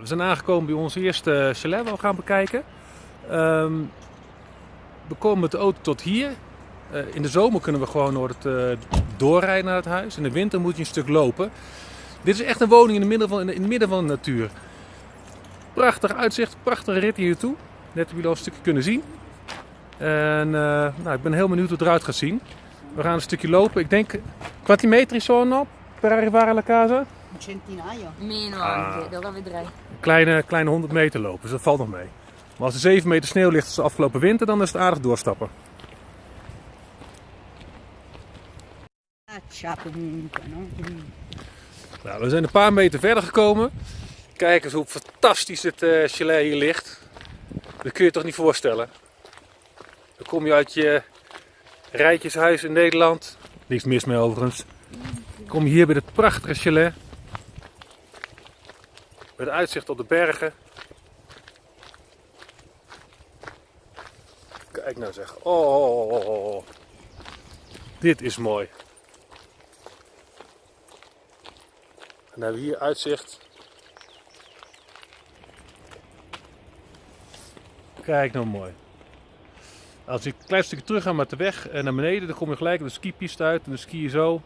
We zijn aangekomen bij ons eerste chalet waar we gaan bekijken. Ehm, we komen met de auto tot hier. Eh, in de zomer kunnen we gewoon door het, eh, doorrijden naar het huis. In de winter moet je een stuk lopen. Dit is echt een woning in het midden van, in het midden van de natuur. Prachtig uitzicht, prachtige rit hier naartoe. Net hebben jullie al een stukje kunnen zien. En eh, nou, ik ben heel benieuwd hoe het eruit gaat zien. We gaan een stukje lopen. Ik denk, quanti metri sono per arrivare alla casa? Centinaio. Meno Ah. anche, dat vedrai. Kleine, kleine 100 meter lopen, dus dat valt nog mee. Maar als er 7 meter sneeuw ligt als de afgelopen winter, dan is het aardig doorstappen. Nou, we zijn een paar meter verder gekomen. Kijk eens hoe fantastisch het eh, chalet hier ligt. Dat kun je toch niet voorstellen. Dan kom je uit je rijtjeshuis in Nederland. Niks mis mee overigens. Kom je hier bij dit prachtige chalet. Met uitzicht op de bergen. Kijk nou zeg. Oh, oh, oh, oh. Dit is mooi. En dan hebben we hier uitzicht. Kijk nou mooi. Als ik een klein stukje terug ga met de weg en naar beneden, dan kom je gelijk op de skipiste uit. En dan ski je zo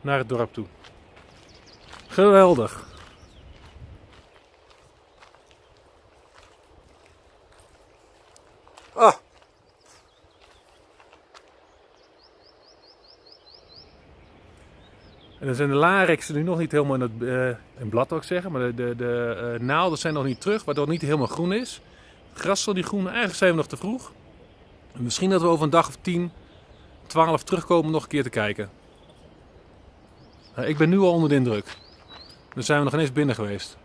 naar het dorp toe. Geweldig. Ah. En dan zijn de larixen nu nog niet helemaal in het eh, in blad, ook zeggen. Maar de, de, eh, naalden zijn nog niet terug, waardoor het niet helemaal groen is. Het gras zal niet groen. Eigenlijk zijn we nog te vroeg. En misschien dat we over een dag of 10, 12 terugkomen om nog een keer te kijken. Nou, ik ben nu al onder de indruk. Dan zijn we nog ineens binnen geweest.